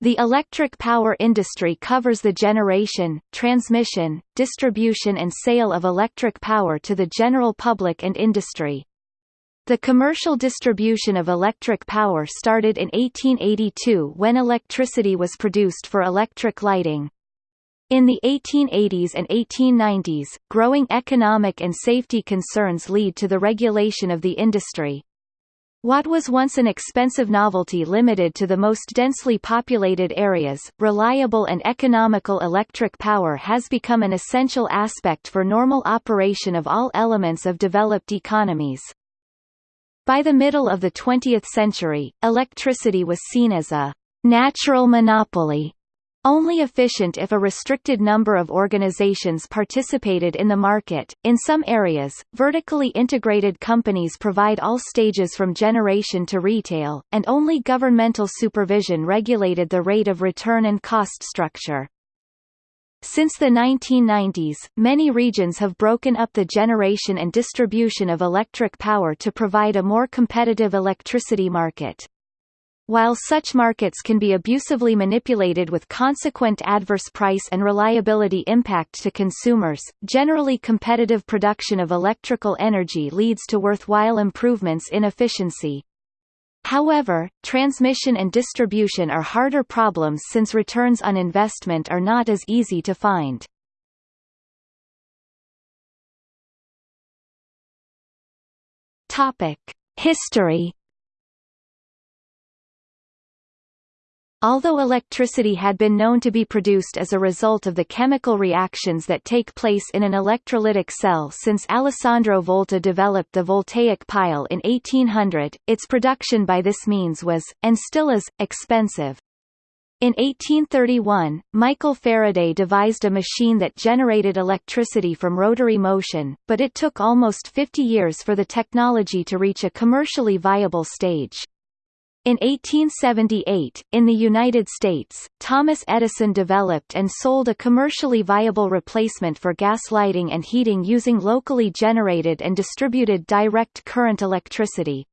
The electric power industry covers the generation, transmission, distribution and sale of electric power to the general public and industry. The commercial distribution of electric power started in 1882 when electricity was produced for electric lighting. In the 1880s and 1890s, growing economic and safety concerns lead to the regulation of the industry. What was once an expensive novelty limited to the most densely populated areas, reliable and economical electric power has become an essential aspect for normal operation of all elements of developed economies. By the middle of the 20th century, electricity was seen as a natural monopoly only efficient if a restricted number of organizations participated in the market. In some areas, vertically integrated companies provide all stages from generation to retail, and only governmental supervision regulated the rate of return and cost structure. Since the 1990s, many regions have broken up the generation and distribution of electric power to provide a more competitive electricity market. While such markets can be abusively manipulated with consequent adverse price and reliability impact to consumers, generally competitive production of electrical energy leads to worthwhile improvements in efficiency. However, transmission and distribution are harder problems since returns on investment are not as easy to find. History Although electricity had been known to be produced as a result of the chemical reactions that take place in an electrolytic cell since Alessandro Volta developed the voltaic pile in 1800, its production by this means was, and still is, expensive. In 1831, Michael Faraday devised a machine that generated electricity from rotary motion, but it took almost 50 years for the technology to reach a commercially viable stage. In 1878, in the United States, Thomas Edison developed and sold a commercially viable replacement for gas lighting and heating using locally generated and distributed direct current electricity.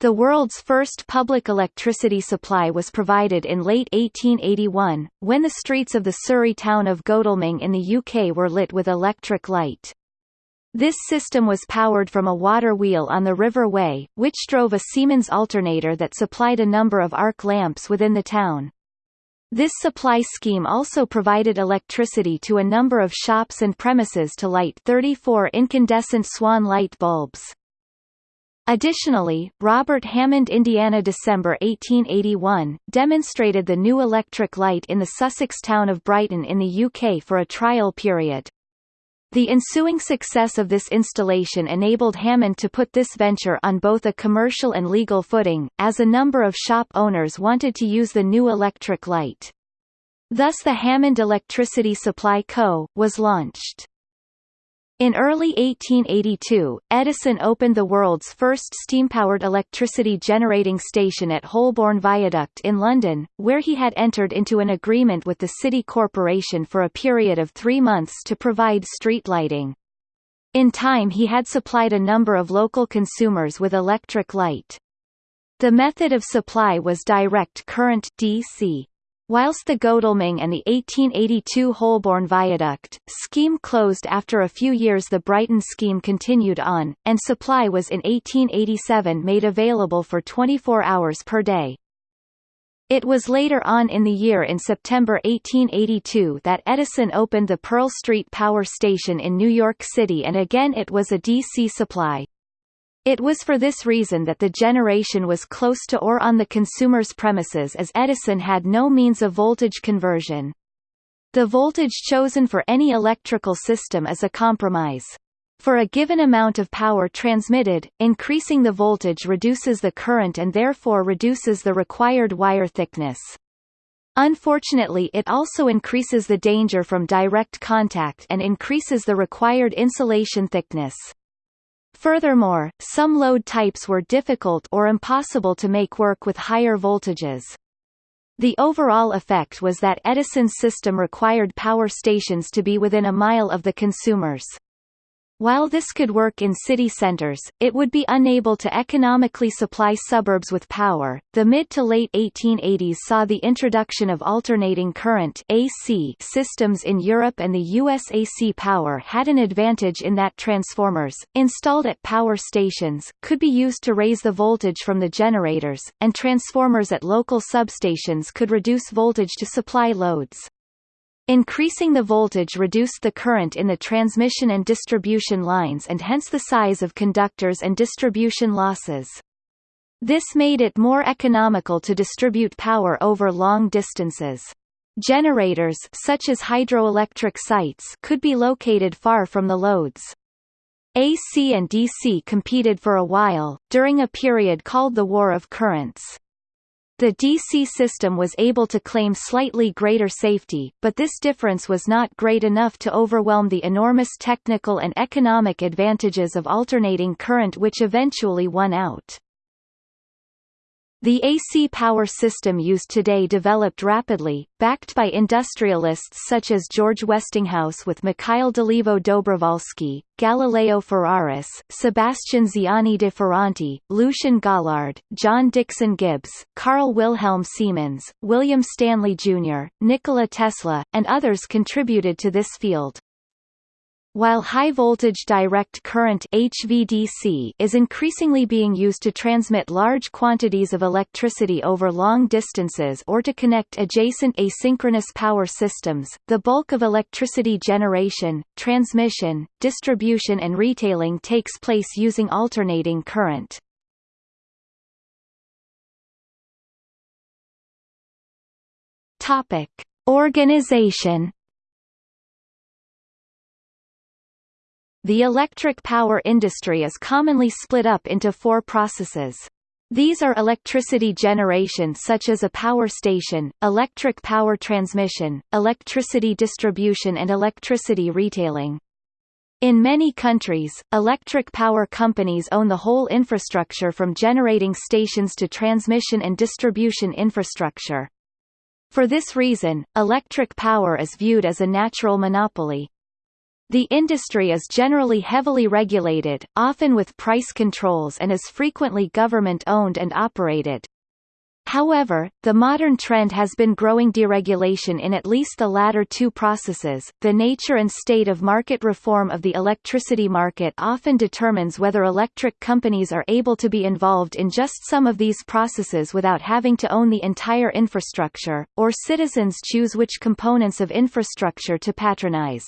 The world's first public electricity supply was provided in late 1881, when the streets of the Surrey town of Godalming in the UK were lit with electric light. This system was powered from a water wheel on the River Wey, which drove a Siemens alternator that supplied a number of arc lamps within the town. This supply scheme also provided electricity to a number of shops and premises to light 34 incandescent swan light bulbs. Additionally, Robert Hammond Indiana December 1881, demonstrated the new electric light in the Sussex town of Brighton in the UK for a trial period. The ensuing success of this installation enabled Hammond to put this venture on both a commercial and legal footing, as a number of shop owners wanted to use the new electric light. Thus the Hammond Electricity Supply Co. was launched. In early 1882, Edison opened the world's first steam-powered electricity generating station at Holborn Viaduct in London, where he had entered into an agreement with the City Corporation for a period of three months to provide street lighting. In time he had supplied a number of local consumers with electric light. The method of supply was direct current DC. Whilst the Godalming and the 1882 Holborn Viaduct, scheme closed after a few years the Brighton scheme continued on, and supply was in 1887 made available for 24 hours per day. It was later on in the year in September 1882 that Edison opened the Pearl Street Power Station in New York City and again it was a DC supply. It was for this reason that the generation was close to or on the consumer's premises as Edison had no means of voltage conversion. The voltage chosen for any electrical system is a compromise. For a given amount of power transmitted, increasing the voltage reduces the current and therefore reduces the required wire thickness. Unfortunately it also increases the danger from direct contact and increases the required insulation thickness. Furthermore, some load types were difficult or impossible to make work with higher voltages. The overall effect was that Edison's system required power stations to be within a mile of the consumers. While this could work in city centers, it would be unable to economically supply suburbs with power. The mid to late 1880s saw the introduction of alternating current (AC) systems in Europe and the US AC power had an advantage in that transformers, installed at power stations, could be used to raise the voltage from the generators, and transformers at local substations could reduce voltage to supply loads. Increasing the voltage reduced the current in the transmission and distribution lines and hence the size of conductors and distribution losses. This made it more economical to distribute power over long distances. Generators such as hydroelectric sites could be located far from the loads. AC and DC competed for a while, during a period called the War of Currents. The DC system was able to claim slightly greater safety, but this difference was not great enough to overwhelm the enormous technical and economic advantages of alternating current which eventually won out. The AC power system used today developed rapidly, backed by industrialists such as George Westinghouse with Mikhail Dolivo Dobrovolsky, Galileo Ferraris, Sebastian Ziani de Ferranti, Lucien Gaillard, John Dixon Gibbs, Carl Wilhelm Siemens, William Stanley Jr., Nikola Tesla, and others contributed to this field. While high-voltage direct current HVDC is increasingly being used to transmit large quantities of electricity over long distances or to connect adjacent asynchronous power systems, the bulk of electricity generation, transmission, distribution and retailing takes place using alternating current. Organization The electric power industry is commonly split up into four processes. These are electricity generation such as a power station, electric power transmission, electricity distribution and electricity retailing. In many countries, electric power companies own the whole infrastructure from generating stations to transmission and distribution infrastructure. For this reason, electric power is viewed as a natural monopoly. The industry is generally heavily regulated, often with price controls and is frequently government-owned and operated. However, the modern trend has been growing deregulation in at least the latter two processes. The nature and state of market reform of the electricity market often determines whether electric companies are able to be involved in just some of these processes without having to own the entire infrastructure, or citizens choose which components of infrastructure to patronize.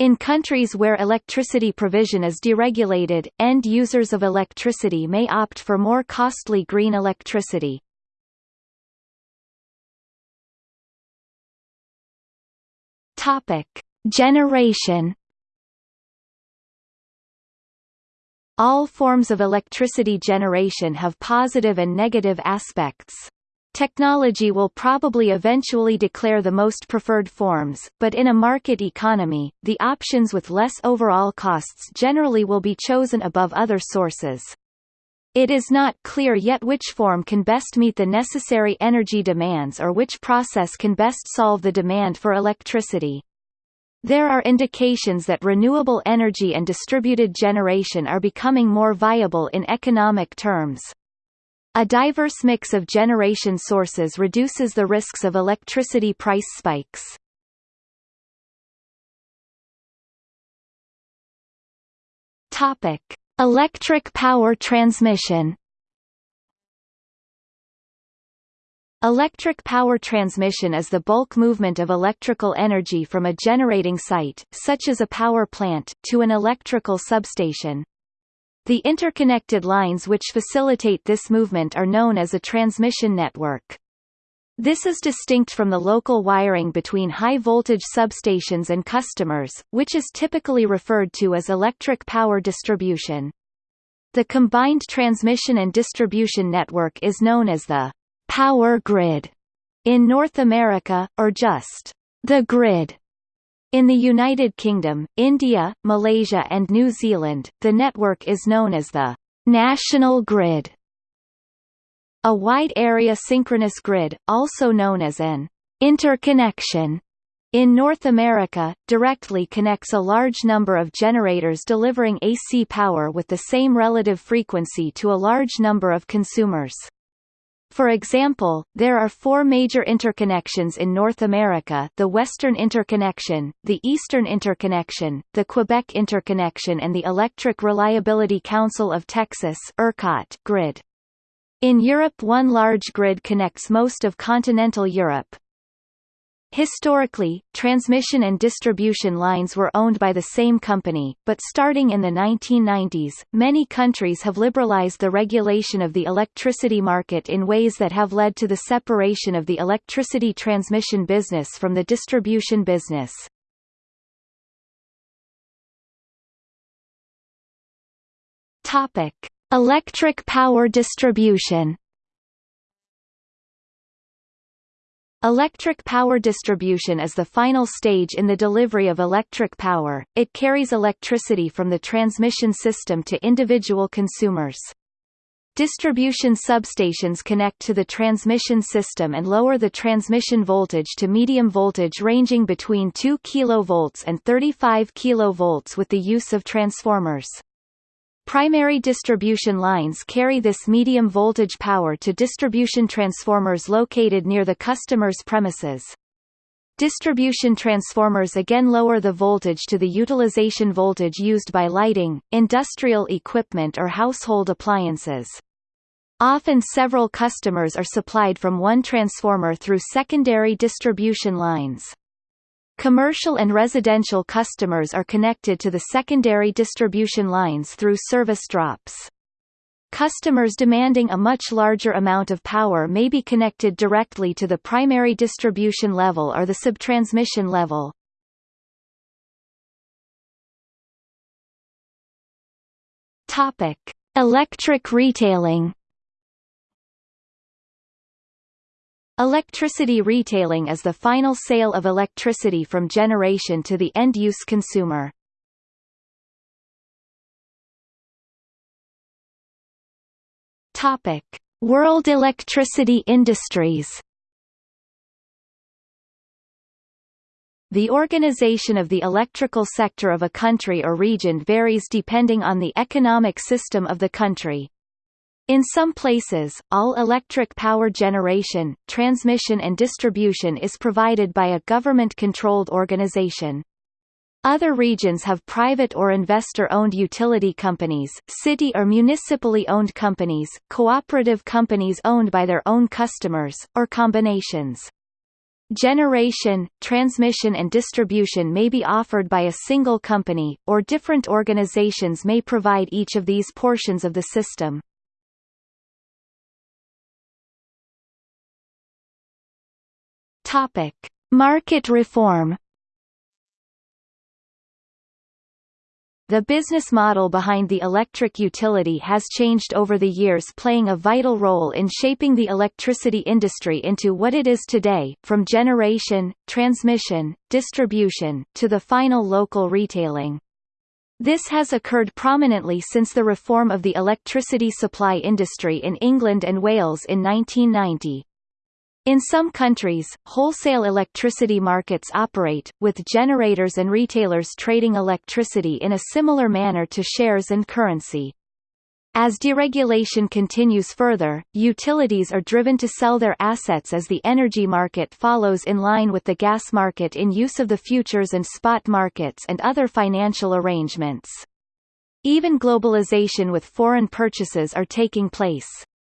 In countries where electricity provision is deregulated, end users of electricity may opt for more costly green electricity. Topic: Generation All forms of electricity generation have positive and negative aspects. Technology will probably eventually declare the most preferred forms, but in a market economy, the options with less overall costs generally will be chosen above other sources. It is not clear yet which form can best meet the necessary energy demands or which process can best solve the demand for electricity. There are indications that renewable energy and distributed generation are becoming more viable in economic terms. A diverse mix of generation sources reduces the risks of electricity price spikes. Topic: Electric power transmission. Electric power transmission is the bulk movement of electrical energy from a generating site, such as a power plant, to an electrical substation. The interconnected lines which facilitate this movement are known as a transmission network. This is distinct from the local wiring between high-voltage substations and customers, which is typically referred to as electric power distribution. The combined transmission and distribution network is known as the power grid in North America, or just the grid in the United Kingdom, India, Malaysia and New Zealand, the network is known as the national grid. A wide area synchronous grid, also known as an interconnection, In North America, directly connects a large number of generators delivering AC power with the same relative frequency to a large number of consumers. For example, there are four major interconnections in North America the Western Interconnection, the Eastern Interconnection, the Quebec Interconnection and the Electric Reliability Council of Texas ERCOT grid. In Europe one large grid connects most of continental Europe, Historically, transmission and distribution lines were owned by the same company, but starting in the 1990s, many countries have liberalized the regulation of the electricity market in ways that have led to the separation of the electricity transmission business from the distribution business. Topic: Electric power distribution Electric power distribution is the final stage in the delivery of electric power, it carries electricity from the transmission system to individual consumers. Distribution substations connect to the transmission system and lower the transmission voltage to medium voltage ranging between 2 kV and 35 kV with the use of transformers. Primary distribution lines carry this medium voltage power to distribution transformers located near the customer's premises. Distribution transformers again lower the voltage to the utilization voltage used by lighting, industrial equipment or household appliances. Often several customers are supplied from one transformer through secondary distribution lines. Commercial and residential customers are connected to the secondary distribution lines through service drops. Customers demanding a much larger amount of power may be connected directly to the primary distribution level or the subtransmission level. Topic: Electric retailing Electricity retailing is the final sale of electricity from generation to the end-use consumer. Topic: World electricity industries. The organization of the electrical sector of a country or region varies depending on the economic system of the country. In some places, all electric power generation, transmission and distribution is provided by a government-controlled organization. Other regions have private or investor-owned utility companies, city or municipally owned companies, cooperative companies owned by their own customers, or combinations. Generation, transmission and distribution may be offered by a single company, or different organizations may provide each of these portions of the system. Topic: Market reform. The business model behind the electric utility has changed over the years playing a vital role in shaping the electricity industry into what it is today, from generation, transmission, distribution, to the final local retailing. This has occurred prominently since the reform of the electricity supply industry in England and Wales in 1990. In some countries, wholesale electricity markets operate, with generators and retailers trading electricity in a similar manner to shares and currency. As deregulation continues further, utilities are driven to sell their assets as the energy market follows in line with the gas market in use of the futures and spot markets and other financial arrangements. Even globalization with foreign purchases are taking place.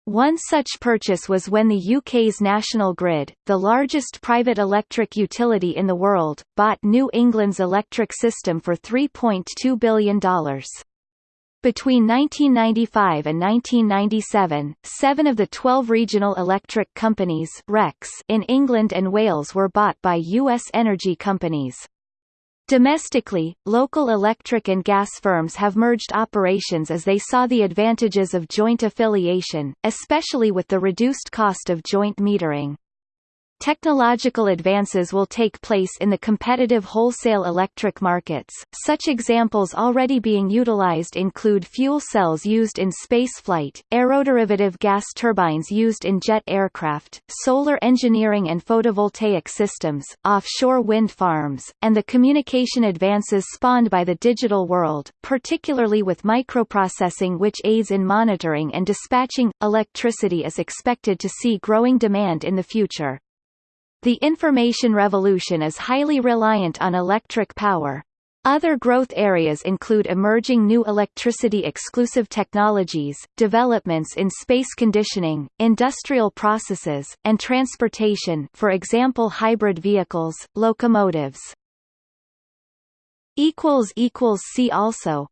One such purchase was when the UK's National Grid, the largest private electric utility in the world, bought New England's electric system for $3.2 billion. Between 1995 and 1997, seven of the 12 regional electric companies in England and Wales were bought by U.S. energy companies. Domestically, local electric and gas firms have merged operations as they saw the advantages of joint affiliation, especially with the reduced cost of joint metering. Technological advances will take place in the competitive wholesale electric markets. Such examples already being utilized include fuel cells used in spaceflight, aeroderivative gas turbines used in jet aircraft, solar engineering and photovoltaic systems, offshore wind farms, and the communication advances spawned by the digital world, particularly with microprocessing which aids in monitoring and dispatching. Electricity is expected to see growing demand in the future. The information revolution is highly reliant on electric power. Other growth areas include emerging new electricity-exclusive technologies, developments in space conditioning, industrial processes, and transportation for example hybrid vehicles, locomotives. See also